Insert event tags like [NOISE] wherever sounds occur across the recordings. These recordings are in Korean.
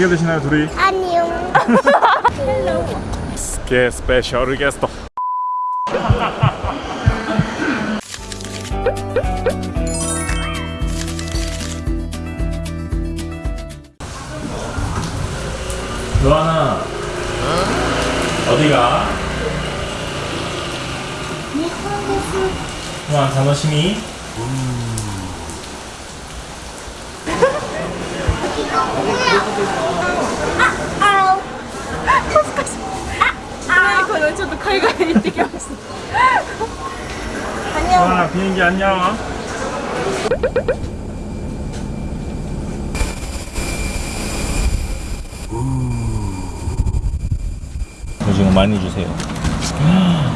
해결되시나요 둘이? 아니요 헬로 [LAUGHS] 게 스페셜 게스트 [LAUGHS] 로아나 응? 어디가? 일본 가서 로아 자노시미 가까이 [LAUGHS] 이렇게 왔어. 안녕. 와 비행기 안녕 어? 오징어 많이 주세요. 음.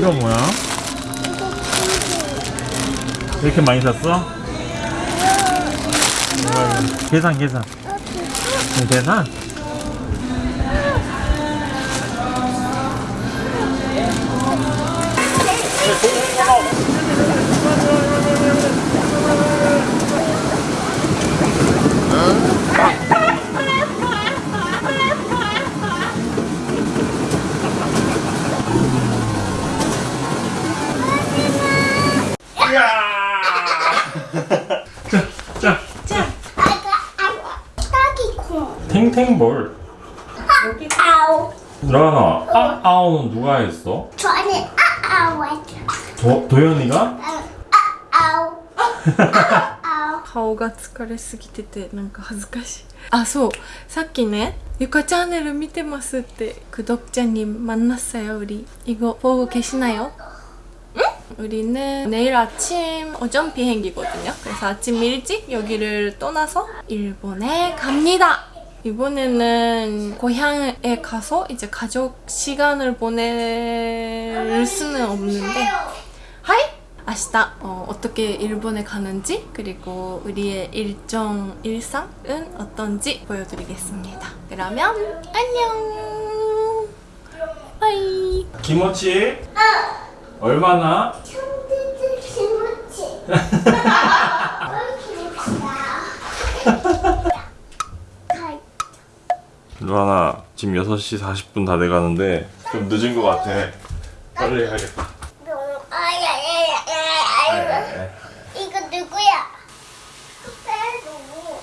이거 뭐야? 이렇게 많이 샀어? 이거. 계산, 계산. 이거 계산? 딸기콩. 탱탱볼. 아우. 라나, 아, 아우는 누가 했어? 저는 아아우 했죠. 도, 도현이가? 아아우. 아우. 顔が疲れすぎててなんか恥ずかしいあそうさっきね「ゆかチャンネル見てます」って구독자님만났어요우리이거보고계시나요 [LAUGHS] 응? 우리는 내일 아침 오전 비행기거든요. 그래서 아침 일찍 여기를 떠나서 일본에 갑니다. 이번에는 고향에 가서 이제 가족 시간을 보낼 수는 없는데 하이! 明日 어, 어떻게 일본에 가는지 그리고 우리의 일정 일상은 어떤지 보여드리겠습니다. 그러면 안녕. 바이. 김어치? 얼마나? 춤도 김치. [LAUGHS] [LAUGHS] 루아나 지금 6시 40분 다 돼가는데 좀 늦은 것 같아. 빨리 해야겠다. 이거 누구야? 빼도.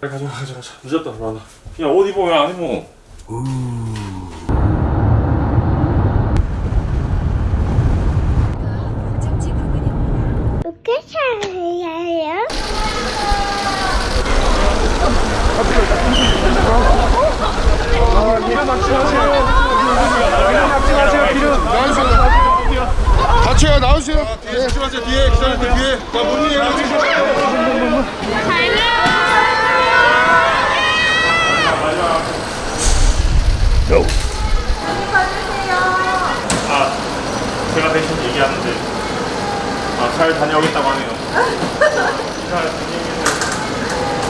빨리 가져가 가져가 늦었다 루아나. 야옷왜안 입어 어떻게 살아요? 제가 나오세요. 네. 조심하세요. 뒤에 기사님들 뒤에. 자 문이에요 아 제가 대신 얘기하는데. 아 잘 다녀오겠다고 하네요. 잘 다녀오겠네요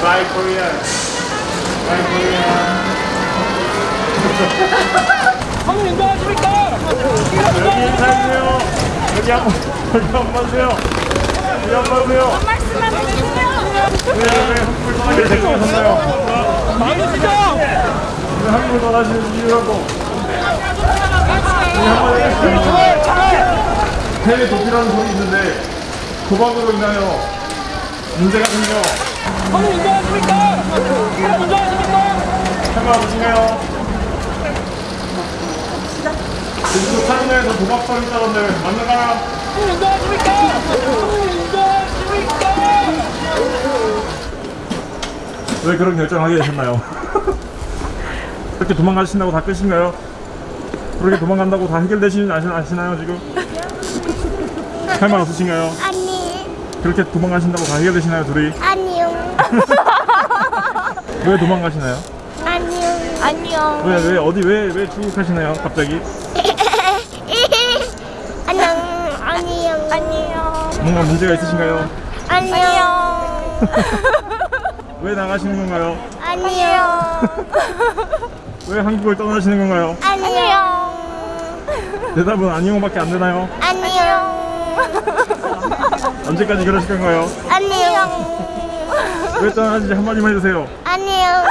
Bye Korea bye Korea 형님 인정하십니까? 여기 인사해주세요 여기 한 번 여기 한번 봐주세요 여기 한번 봐주세요 왜, 왜 한국을 떠나게 생각하셨나요? 많으시죠? 왜 한국을 떠나시는 이유라고 해외 도피라는 소리 있는데 도박으로 인하여 문제가 생겨 형님 인정하십니까? 인정하십니까? 상관없으신가요? 지금 타이너에서 도박 썰 있다던데 맞는가요? 형님 인정하십니까? 인정하십니까? 왜 그런 결정을 하게 되셨나요? [LAUGHS] 그렇게 도망가신다고 다 끝인가요? 그렇게 도망간다고 다 해결되시는 아시, 아시나요 지금? 할 말 없으신가요? 아니, 그렇게 도망가신다고 다 해결되시나요 둘이? 아니요. 왜 도망가시나요? 아니요. 안녕. 왜 왜 어디 왜 왜 출국하시나요 갑자기? 안녕. 아니요. 안녕. 뭔가 문제가 있으신가요? 안녕. [LAUGHS] 왜 나가시는 건가요? 안녕. [LAUGHS] 왜 한국을 떠나시는 건가요? 안녕. [LAUGHS] 대답은 아니요밖에 안 되나요? 안녕. 언제까지 그러실 건가요? 안녕. 왜 떠나는지 한마디만 해주세요. 안녕.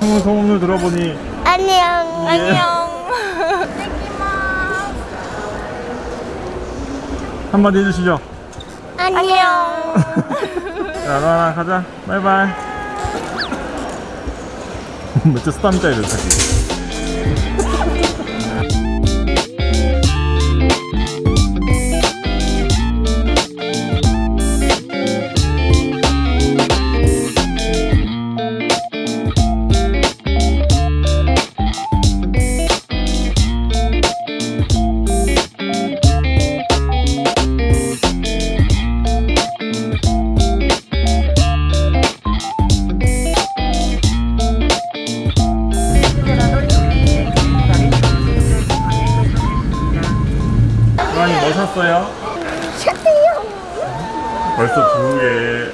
형은 소문을 들어보니 안녕. 안녕. 한마디 해주시죠. 안녕. [LAUGHS] 자, 로아나 가자. 바이바이. 진짜 스타입니다, 이런 새끼.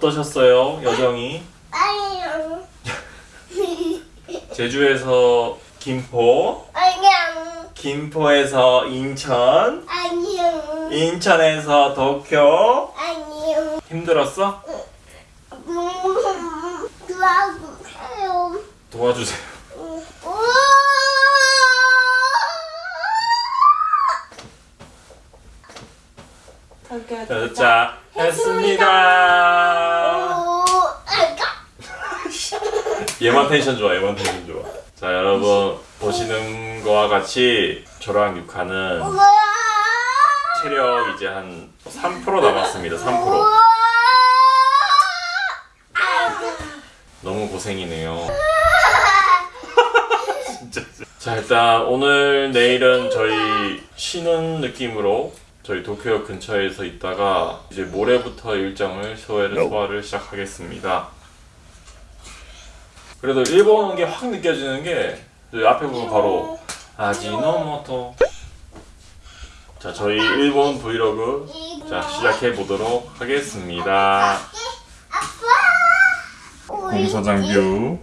어떠셨어요? 여정이 안녕. 제주에서 김포, 안녕. 김포에서 인천, 안녕. 인천에서 도쿄. 안녕. 힘들었어? 음, 도와주세요. 도와주세요. 자, 자, 아이가. 얘만 텐션 좋아, 얘만 텐션 좋아. 자, 여러분 보시는 거와 같이 저랑 육하는. 체력 이제 한 3% 남았습니다. 3%. 우와. 아이고. 너무 고생이네요. [LAUGHS] 진짜. 자, 일단 오늘 내일은 저희 쉬는 느낌으로 저희 도쿄역 근처에서 있다가 이제 모레부터 일정을 소화를 소화를 시작하겠습니다. 그래도 일본 온게 확 느껴지는 게 앞에 보면 바로 아지노모토. 자 저희 일본 브이로그 자 시작해 보도록 하겠습니다. 공사장 view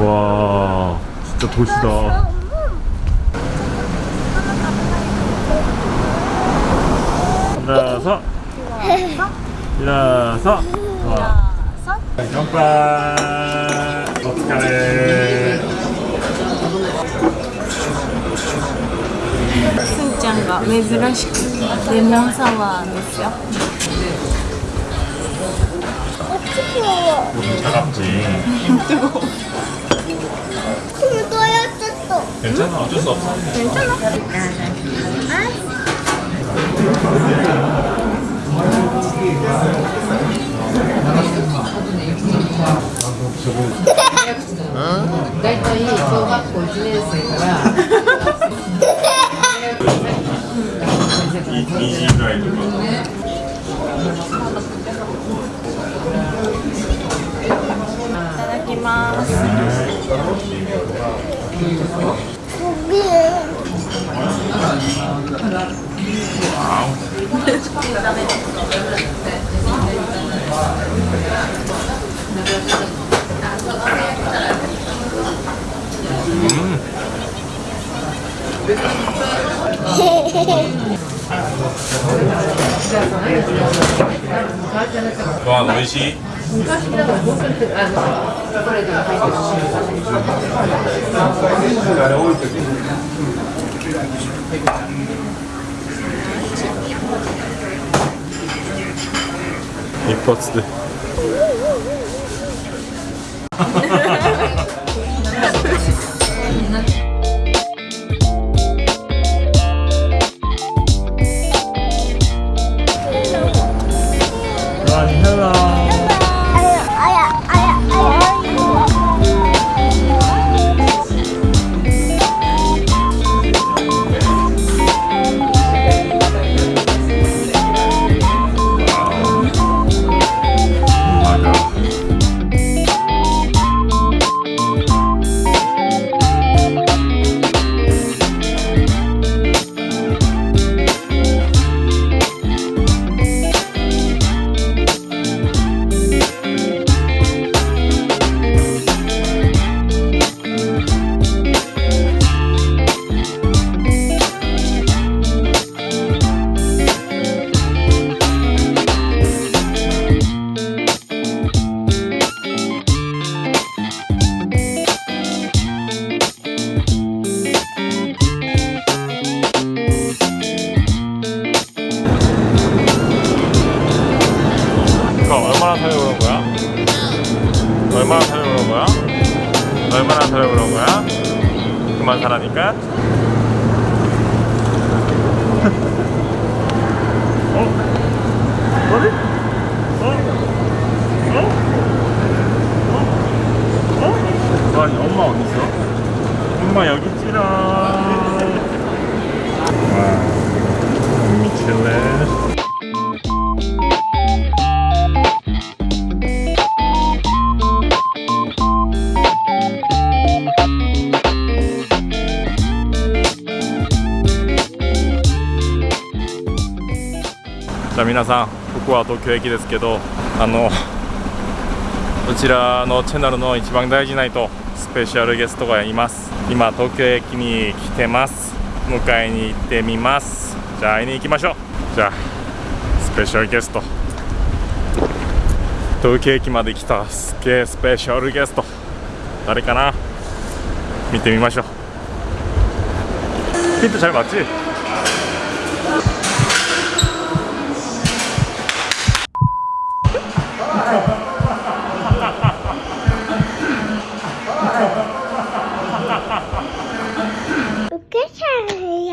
와 진짜 도시다 일어서 일어서 좋아乾杯お疲れすんちゃんが珍しくレモンサワーですよ 어떻게 워 차갑지 [LAUGHS] 굵어졌어. 괜찮아 어쩔 수 없어 大体小学校1年生から、 이, 이지 가이드 거 いただきます。 ご飯美味しい昔らて。あいポ一発で。 아니 엄마 어디 있어? 엄마 여기 있지롱 와 미칠래じゃあ皆さんここは東京駅ですけどあのこちらのチャンネルの一番大事な人ス ペシャルゲストがいます。今東京駅に来てます。迎えに行ってみます。じゃあ会いに行きましょう。じゃあスペシャルゲスト。東京駅まで来たすげえスペシャルゲスト。誰かな？見てみましょう。ピットちゃえばあっち？Charlie.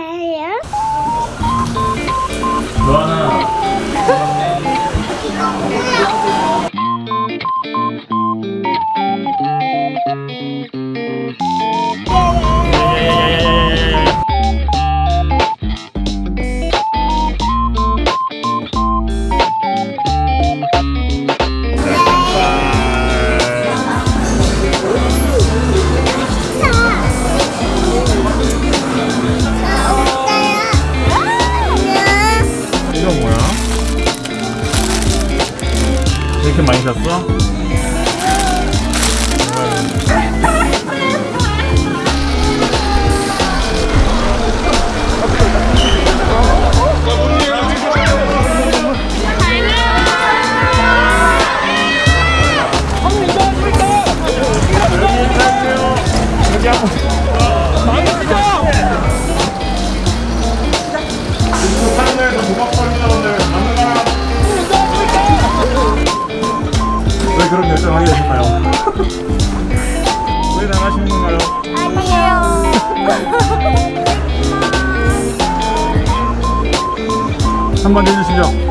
the floor. 한번 해주시죠.